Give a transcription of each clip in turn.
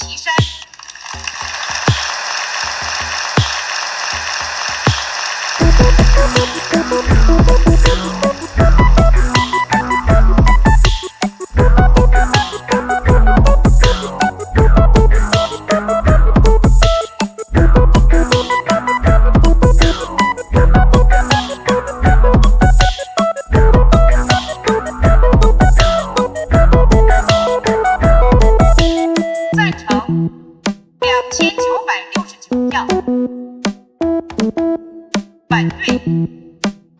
T-shirt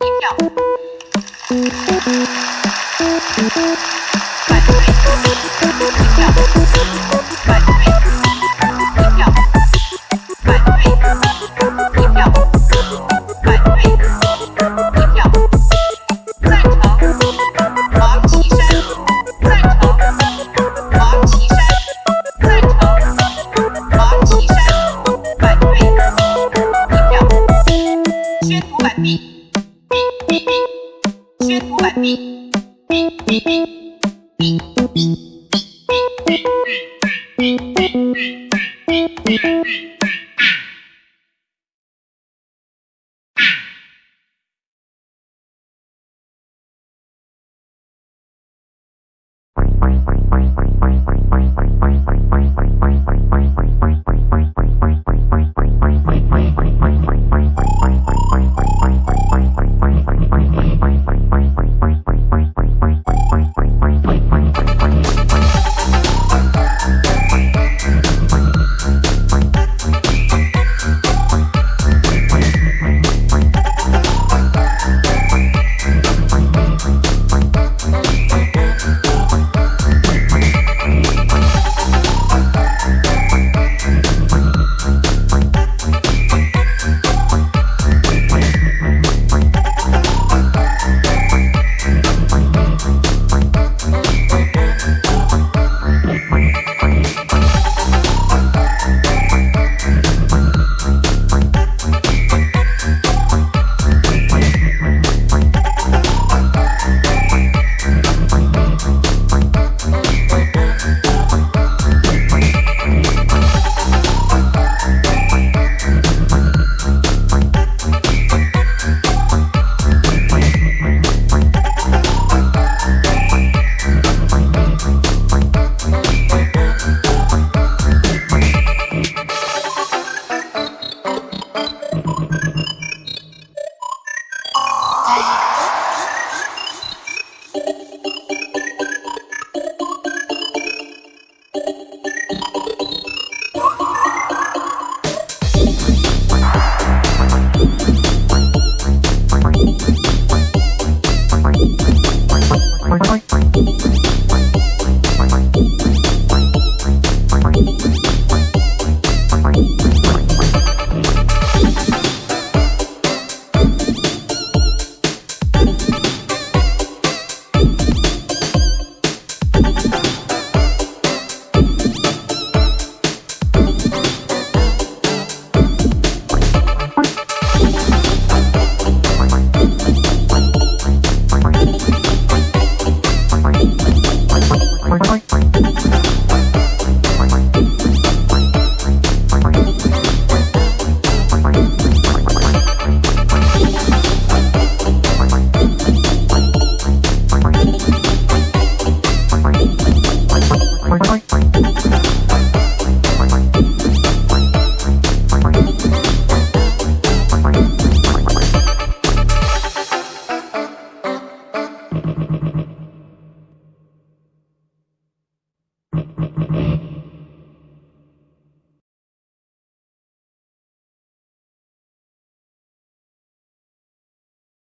Thank you.